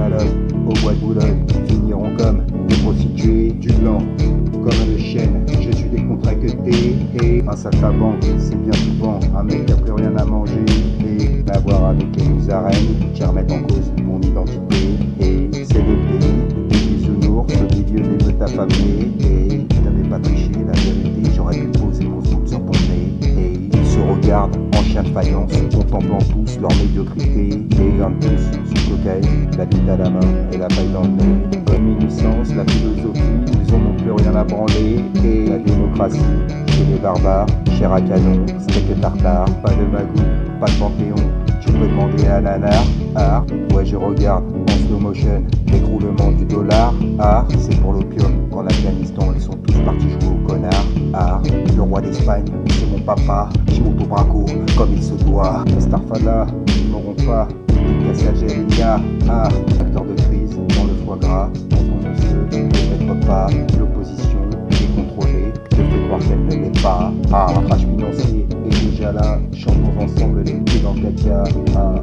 à au bois de Boulogne, finiront comme des prostituées du blanc, comme le chêne, je suis décontracté et un saltabanque, c'est bien souvent un mec qui a plus rien à manger et l'avoir avec les musaraignes qui remettent en cause mon identité. Et c'est le pays des bisounours au milieu des meutes affamées. Et j'avais pas triché la vérité, j'aurais pu poser mon scoop sur ton nez. Et ils se regardent en chien de faïence, contemplant tous leur médiocrité. Et un tous sous cocaïne, la bite à la main et la paille dans le nez. Comme la philosophie, ils ont plus rien à branler. Et la démocratie chez les barbares, cher à canon, steak tartare, pas de magou, pas de panthéon, tu peux demander à nanar, art, ouais je regarde en slow motion l'écroulement du dollar, art, c'est pour l'opium, qu'en Afghanistan ils sont tous partis jouer au connard, art, le roi d'Espagne, c'est mon papa, qui monte au braco comme il se doit, Starfala, ils n'auront pas, Cassagelia, art, acteur de crise dans le foie gras, on ne se peut pas, l'opposition est contrôlée, je fais croire qu'elle ne l'est pas, ah, crash financier est déjà là, chantons ensemble les pieds dans le caca, ah,